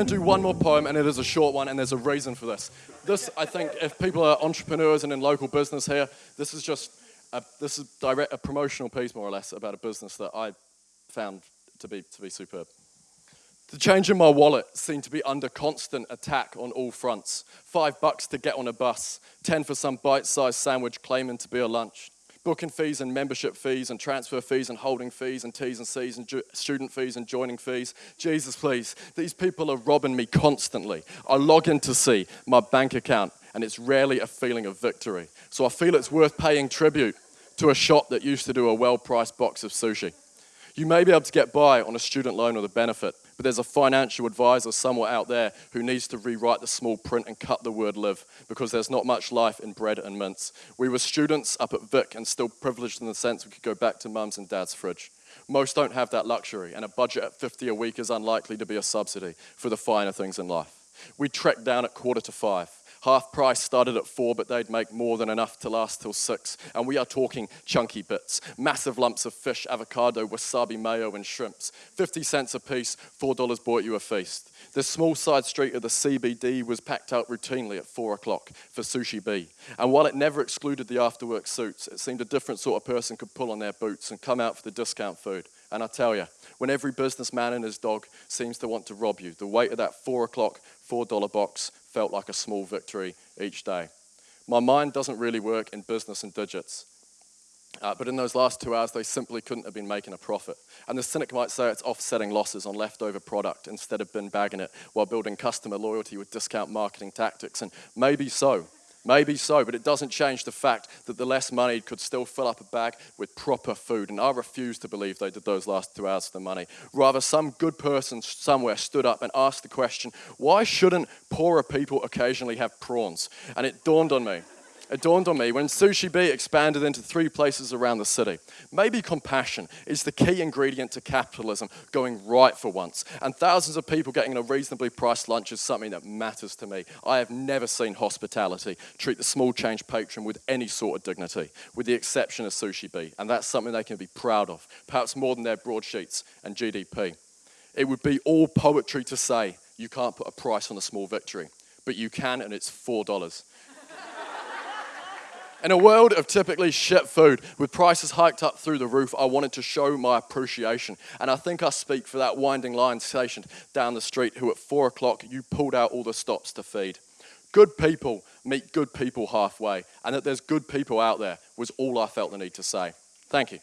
going to do one more poem, and it is a short one, and there's a reason for this. This, I think, if people are entrepreneurs and in local business here, this is just a, this is direct, a promotional piece, more or less, about a business that I found to be, to be superb. The change in my wallet seemed to be under constant attack on all fronts. Five bucks to get on a bus, ten for some bite-sized sandwich claiming to be a lunch. Booking fees and membership fees and transfer fees and holding fees and T's and C's and student fees and joining fees. Jesus, please, these people are robbing me constantly. I log in to see my bank account and it's rarely a feeling of victory. So I feel it's worth paying tribute to a shop that used to do a well-priced box of sushi. You may be able to get by on a student loan or the benefit, but there's a financial advisor somewhere out there who needs to rewrite the small print and cut the word live because there's not much life in bread and mince. We were students up at Vic and still privileged in the sense we could go back to mum's and dad's fridge. Most don't have that luxury, and a budget at 50 a week is unlikely to be a subsidy for the finer things in life. We trekked down at quarter to five. Half price started at four, but they'd make more than enough to last till six. And we are talking chunky bits, massive lumps of fish, avocado, wasabi, mayo, and shrimps. 50 cents a piece, $4 bought you a feast. The small side street of the CBD was packed out routinely at four o'clock for Sushi B. And while it never excluded the afterwork suits, it seemed a different sort of person could pull on their boots and come out for the discount food. And I tell you, when every businessman and his dog seems to want to rob you, the weight of that four o'clock, $4 box felt like a small victory each day. My mind doesn't really work in business and digits. Uh, but in those last two hours, they simply couldn't have been making a profit. And the cynic might say it's offsetting losses on leftover product instead of bin bagging it while building customer loyalty with discount marketing tactics. And maybe so. Maybe so, but it doesn't change the fact that the less money could still fill up a bag with proper food. And I refuse to believe they did those last two hours for the money. Rather, some good person somewhere stood up and asked the question, why shouldn't poorer people occasionally have prawns? And it dawned on me it dawned on me when Sushi B expanded into three places around the city. Maybe compassion is the key ingredient to capitalism going right for once. And thousands of people getting a reasonably priced lunch is something that matters to me. I have never seen hospitality treat the small change patron with any sort of dignity, with the exception of Sushi B. And that's something they can be proud of, perhaps more than their broadsheets and GDP. It would be all poetry to say you can't put a price on a small victory, but you can, and it's $4. In a world of typically shit food, with prices hiked up through the roof, I wanted to show my appreciation. And I think I speak for that winding line stationed down the street who at four o'clock you pulled out all the stops to feed. Good people meet good people halfway, and that there's good people out there was all I felt the need to say. Thank you.